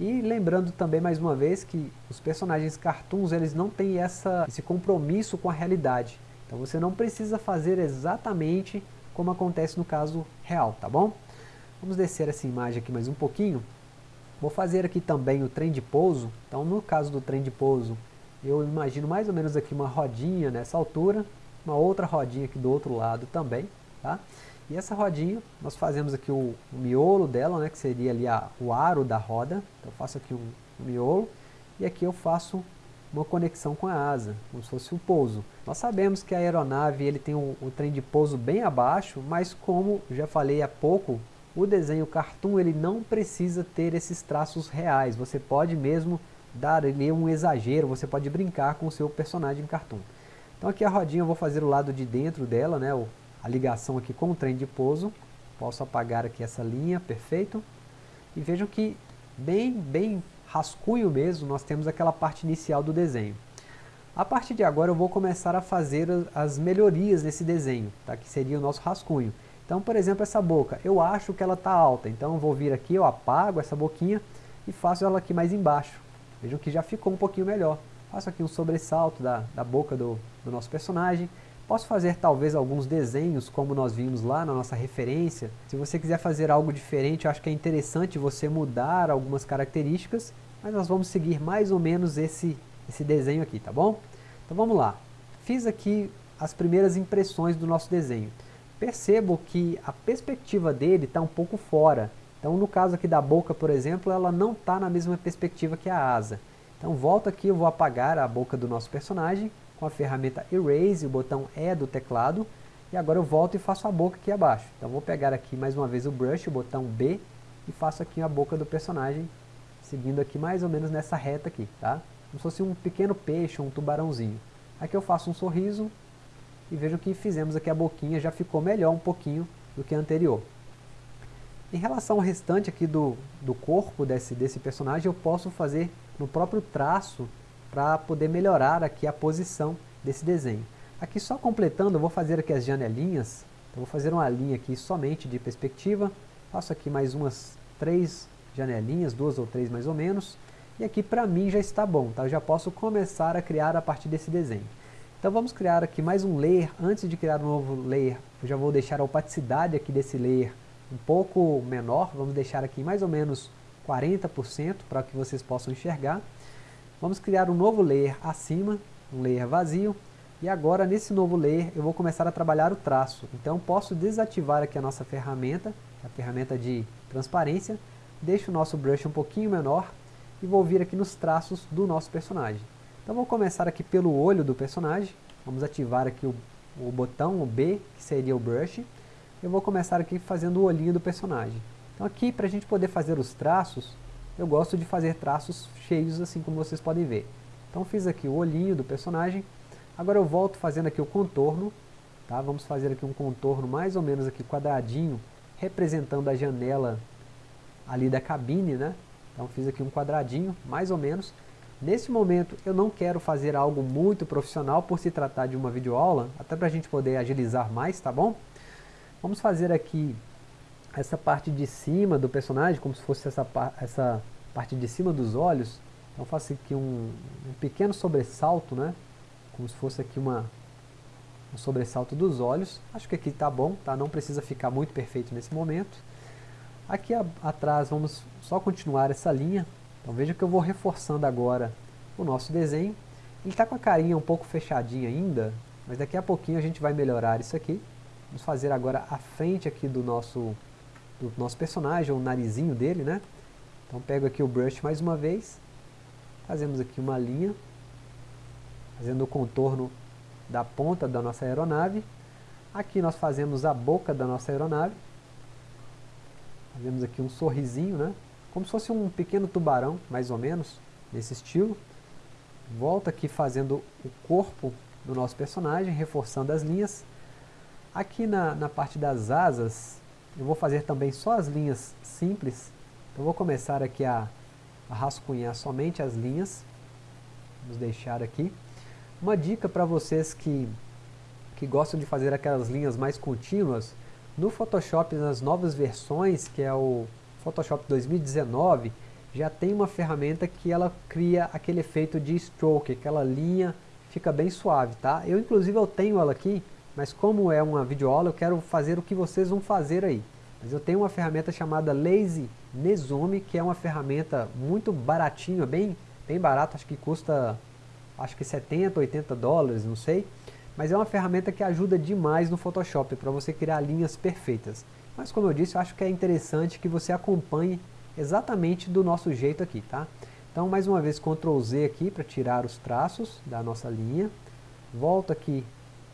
E lembrando também mais uma vez que os personagens cartoons eles não têm essa, esse compromisso com a realidade. Então você não precisa fazer exatamente como acontece no caso real, tá bom? Vamos descer essa imagem aqui mais um pouquinho. Vou fazer aqui também o trem de pouso. Então no caso do trem de pouso, eu imagino mais ou menos aqui uma rodinha nessa altura, uma outra rodinha aqui do outro lado também, tá? E essa rodinha, nós fazemos aqui o, o miolo dela, né, que seria ali a, o aro da roda. Então eu faço aqui um, um miolo e aqui eu faço uma conexão com a asa, como se fosse o pouso. Nós sabemos que a aeronave ele tem um, um trem de pouso bem abaixo, mas como já falei há pouco, o desenho cartoon ele não precisa ter esses traços reais. Você pode mesmo dar ali um exagero, você pode brincar com o seu personagem cartoon. Então aqui a rodinha eu vou fazer o lado de dentro dela, né, a ligação aqui com o trem de pouso. Posso apagar aqui essa linha, perfeito. E vejam que bem, bem rascunho mesmo, nós temos aquela parte inicial do desenho. A partir de agora eu vou começar a fazer as melhorias nesse desenho, tá? que seria o nosso rascunho. Então, por exemplo, essa boca, eu acho que ela está alta, então eu vou vir aqui, eu apago essa boquinha e faço ela aqui mais embaixo. Vejam que já ficou um pouquinho melhor. Faço aqui um sobressalto da, da boca do, do nosso personagem, Posso fazer talvez alguns desenhos como nós vimos lá na nossa referência. Se você quiser fazer algo diferente, eu acho que é interessante você mudar algumas características, mas nós vamos seguir mais ou menos esse, esse desenho aqui, tá bom? Então vamos lá. Fiz aqui as primeiras impressões do nosso desenho. Percebo que a perspectiva dele está um pouco fora. Então no caso aqui da boca, por exemplo, ela não está na mesma perspectiva que a asa. Então volto aqui, eu vou apagar a boca do nosso personagem com a ferramenta Erase, o botão E do teclado, e agora eu volto e faço a boca aqui abaixo. Então vou pegar aqui mais uma vez o brush, o botão B, e faço aqui a boca do personagem, seguindo aqui mais ou menos nessa reta aqui, tá? Como se fosse um pequeno peixe, um tubarãozinho. Aqui eu faço um sorriso, e vejam que fizemos aqui a boquinha, já ficou melhor um pouquinho do que a anterior. Em relação ao restante aqui do, do corpo desse, desse personagem, eu posso fazer no próprio traço para poder melhorar aqui a posição desse desenho. Aqui só completando, eu vou fazer aqui as janelinhas, então vou fazer uma linha aqui somente de perspectiva, faço aqui mais umas três janelinhas, duas ou três mais ou menos, e aqui para mim já está bom, tá? eu já posso começar a criar a partir desse desenho. Então vamos criar aqui mais um layer, antes de criar um novo layer, eu já vou deixar a opacidade aqui desse layer um pouco menor, vamos deixar aqui mais ou menos 40% para que vocês possam enxergar. Vamos criar um novo layer acima, um layer vazio, e agora nesse novo layer eu vou começar a trabalhar o traço. Então posso desativar aqui a nossa ferramenta, a ferramenta de transparência, deixo o nosso brush um pouquinho menor e vou vir aqui nos traços do nosso personagem. Então vou começar aqui pelo olho do personagem, vamos ativar aqui o, o botão, o B, que seria o brush, eu vou começar aqui fazendo o olhinho do personagem. Então aqui, para a gente poder fazer os traços, eu gosto de fazer traços cheios assim como vocês podem ver. Então fiz aqui o olhinho do personagem, agora eu volto fazendo aqui o contorno, tá? vamos fazer aqui um contorno mais ou menos aqui quadradinho, representando a janela ali da cabine, né? Então fiz aqui um quadradinho, mais ou menos. Nesse momento eu não quero fazer algo muito profissional por se tratar de uma videoaula, até para a gente poder agilizar mais, tá bom? Vamos fazer aqui essa parte de cima do personagem, como se fosse essa, essa parte de cima dos olhos, então faço aqui um, um pequeno sobressalto, né? Como se fosse aqui uma, um sobressalto dos olhos. Acho que aqui está bom, tá? não precisa ficar muito perfeito nesse momento. Aqui a, atrás vamos só continuar essa linha. Então veja que eu vou reforçando agora o nosso desenho. Ele está com a carinha um pouco fechadinha ainda, mas daqui a pouquinho a gente vai melhorar isso aqui. Vamos fazer agora a frente aqui do nosso do nosso personagem, o narizinho dele, né? Então pego aqui o brush mais uma vez, fazemos aqui uma linha, fazendo o contorno da ponta da nossa aeronave. Aqui nós fazemos a boca da nossa aeronave. Fazemos aqui um sorrisinho, né? Como se fosse um pequeno tubarão, mais ou menos, nesse estilo. Volta aqui fazendo o corpo do nosso personagem, reforçando as linhas. Aqui na, na parte das asas, eu vou fazer também só as linhas simples. Então vou começar aqui a, a rascunhar somente as linhas. Vamos deixar aqui. Uma dica para vocês que, que gostam de fazer aquelas linhas mais contínuas, no Photoshop, nas novas versões, que é o Photoshop 2019, já tem uma ferramenta que ela cria aquele efeito de stroke, aquela linha fica bem suave, tá? Eu inclusive eu tenho ela aqui, mas como é uma videoaula eu quero fazer o que vocês vão fazer aí. Mas eu tenho uma ferramenta chamada Lazy Nezome, que é uma ferramenta muito baratinha, bem, bem barato, acho que custa acho que 70, 80 dólares, não sei. Mas é uma ferramenta que ajuda demais no Photoshop para você criar linhas perfeitas. Mas como eu disse, eu acho que é interessante que você acompanhe exatamente do nosso jeito aqui, tá? Então mais uma vez Ctrl Z aqui para tirar os traços da nossa linha. Volto aqui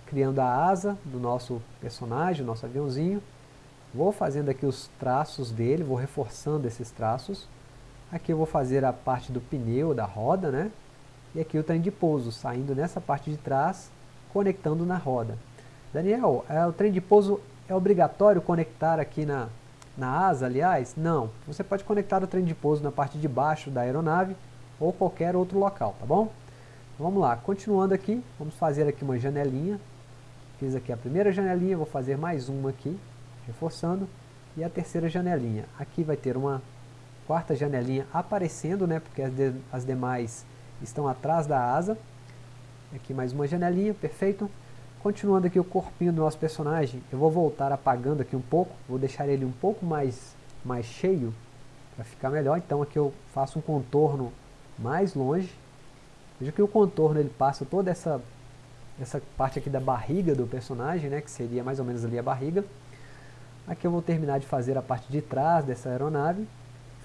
criando a asa do nosso personagem, nosso aviãozinho. Vou fazendo aqui os traços dele, vou reforçando esses traços. Aqui eu vou fazer a parte do pneu, da roda, né? E aqui o trem de pouso, saindo nessa parte de trás, conectando na roda. Daniel, é, o trem de pouso é obrigatório conectar aqui na, na asa, aliás? Não. Você pode conectar o trem de pouso na parte de baixo da aeronave ou qualquer outro local, tá bom? Vamos lá, continuando aqui, vamos fazer aqui uma janelinha. Fiz aqui a primeira janelinha, vou fazer mais uma aqui reforçando, e a terceira janelinha. Aqui vai ter uma quarta janelinha aparecendo, né, porque as, de, as demais estão atrás da asa. Aqui mais uma janelinha, perfeito. Continuando aqui o corpinho do nosso personagem, eu vou voltar apagando aqui um pouco, vou deixar ele um pouco mais, mais cheio, para ficar melhor. Então aqui eu faço um contorno mais longe. Veja que o contorno ele passa toda essa, essa parte aqui da barriga do personagem, né, que seria mais ou menos ali a barriga. Aqui eu vou terminar de fazer a parte de trás dessa aeronave.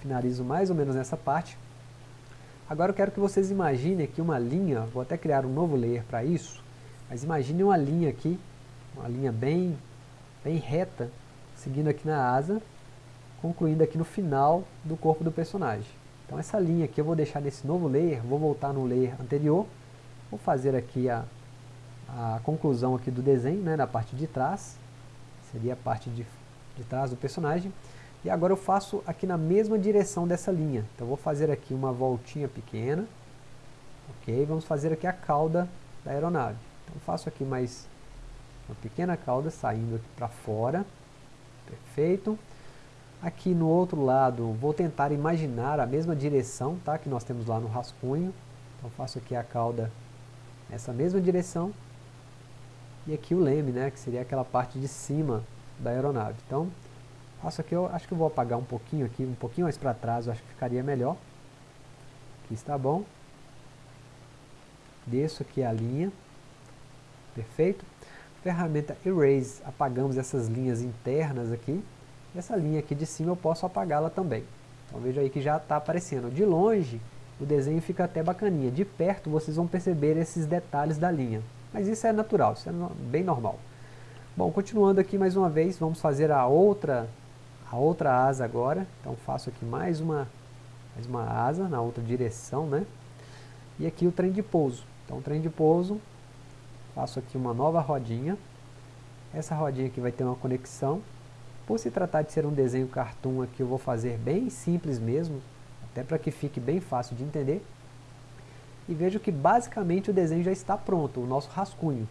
Finalizo mais ou menos nessa parte. Agora eu quero que vocês imaginem aqui uma linha, vou até criar um novo layer para isso, mas imagine uma linha aqui, uma linha bem, bem reta, seguindo aqui na asa, concluindo aqui no final do corpo do personagem. Então essa linha aqui eu vou deixar nesse novo layer, vou voltar no layer anterior, vou fazer aqui a, a conclusão aqui do desenho, né, na parte de trás, seria a parte de de trás do personagem. E agora eu faço aqui na mesma direção dessa linha. Então vou fazer aqui uma voltinha pequena. Ok, vamos fazer aqui a cauda da aeronave. Então faço aqui mais uma pequena cauda saindo aqui para fora. Perfeito. Aqui no outro lado, vou tentar imaginar a mesma direção tá, que nós temos lá no rascunho. Então faço aqui a cauda nessa mesma direção. E aqui o leme, né, que seria aquela parte de cima da aeronave. Então, faço aqui, eu acho que eu vou apagar um pouquinho aqui, um pouquinho mais para trás, eu acho que ficaria melhor. Aqui está bom. Desço aqui a linha. Perfeito. Ferramenta Erase, apagamos essas linhas internas aqui. Essa linha aqui de cima eu posso apagá-la também. Então veja aí que já está aparecendo. De longe, o desenho fica até bacaninha. De perto, vocês vão perceber esses detalhes da linha. Mas isso é natural, isso é bem normal. Bom, continuando aqui mais uma vez, vamos fazer a outra, a outra asa agora. Então faço aqui mais uma, mais uma asa na outra direção, né? E aqui o trem de pouso. Então o trem de pouso, faço aqui uma nova rodinha. Essa rodinha aqui vai ter uma conexão. Por se tratar de ser um desenho cartoon aqui, eu vou fazer bem simples mesmo, até para que fique bem fácil de entender. E vejo que basicamente o desenho já está pronto, o nosso rascunho.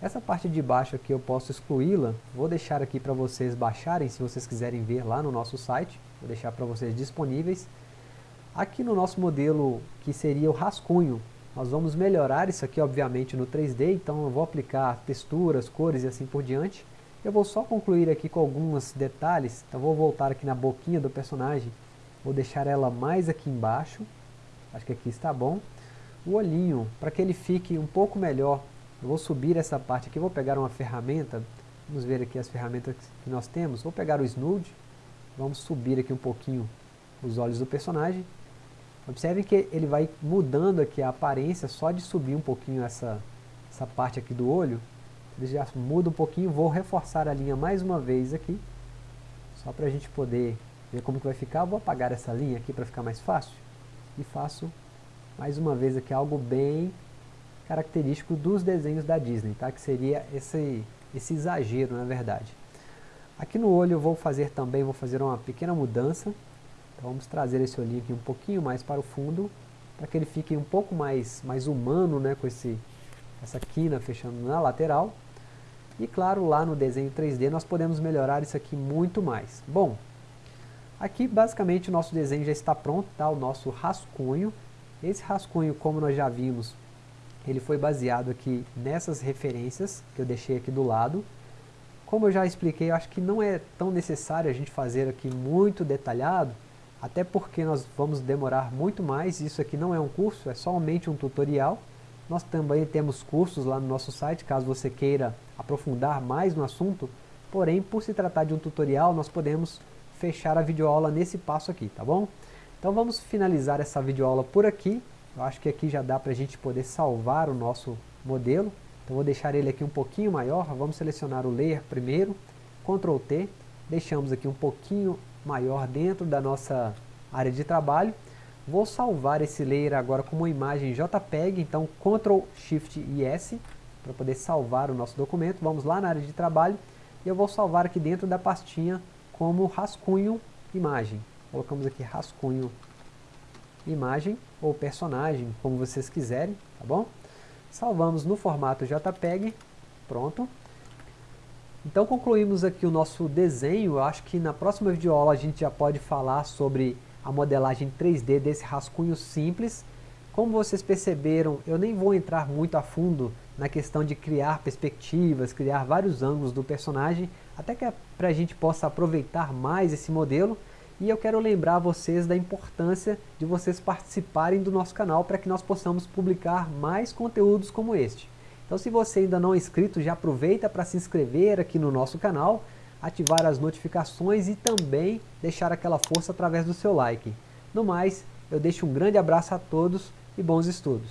Essa parte de baixo aqui eu posso excluí-la, vou deixar aqui para vocês baixarem se vocês quiserem ver lá no nosso site, vou deixar para vocês disponíveis. Aqui no nosso modelo que seria o rascunho, nós vamos melhorar isso aqui obviamente no 3D, então eu vou aplicar texturas, cores e assim por diante. Eu vou só concluir aqui com alguns detalhes, então vou voltar aqui na boquinha do personagem, vou deixar ela mais aqui embaixo, acho que aqui está bom. O olhinho, para que ele fique um pouco melhor eu vou subir essa parte aqui, vou pegar uma ferramenta, vamos ver aqui as ferramentas que nós temos. Vou pegar o Snood, vamos subir aqui um pouquinho os olhos do personagem. Observe que ele vai mudando aqui a aparência só de subir um pouquinho essa, essa parte aqui do olho. Ele já muda um pouquinho, vou reforçar a linha mais uma vez aqui, só para a gente poder ver como que vai ficar. Vou apagar essa linha aqui para ficar mais fácil e faço mais uma vez aqui algo bem característico dos desenhos da Disney, tá? que seria esse, esse exagero na verdade. Aqui no olho eu vou fazer também, vou fazer uma pequena mudança, então vamos trazer esse olhinho aqui um pouquinho mais para o fundo, para que ele fique um pouco mais, mais humano, né, com esse, essa quina fechando na lateral. E claro, lá no desenho 3D nós podemos melhorar isso aqui muito mais. Bom, Aqui basicamente o nosso desenho já está pronto, tá? o nosso rascunho. Esse rascunho, como nós já vimos, ele foi baseado aqui nessas referências que eu deixei aqui do lado. Como eu já expliquei, eu acho que não é tão necessário a gente fazer aqui muito detalhado, até porque nós vamos demorar muito mais, isso aqui não é um curso, é somente um tutorial. Nós também temos cursos lá no nosso site, caso você queira aprofundar mais no assunto, porém, por se tratar de um tutorial, nós podemos fechar a videoaula nesse passo aqui, tá bom? Então vamos finalizar essa videoaula por aqui, eu acho que aqui já dá para a gente poder salvar o nosso modelo, então vou deixar ele aqui um pouquinho maior, vamos selecionar o Layer primeiro, Ctrl T, deixamos aqui um pouquinho maior dentro da nossa área de trabalho, Vou salvar esse layer agora como imagem JPEG, então Ctrl Shift e S para poder salvar o nosso documento. Vamos lá na área de trabalho. E eu vou salvar aqui dentro da pastinha como rascunho imagem. Colocamos aqui rascunho imagem ou personagem, como vocês quiserem, tá bom? Salvamos no formato JPEG, pronto. Então concluímos aqui o nosso desenho, eu acho que na próxima videoaula a gente já pode falar sobre a modelagem 3D desse rascunho simples. Como vocês perceberam, eu nem vou entrar muito a fundo na questão de criar perspectivas, criar vários ângulos do personagem, até que para a gente possa aproveitar mais esse modelo. E eu quero lembrar vocês da importância de vocês participarem do nosso canal para que nós possamos publicar mais conteúdos como este. Então se você ainda não é inscrito, já aproveita para se inscrever aqui no nosso canal ativar as notificações e também deixar aquela força através do seu like. No mais, eu deixo um grande abraço a todos e bons estudos.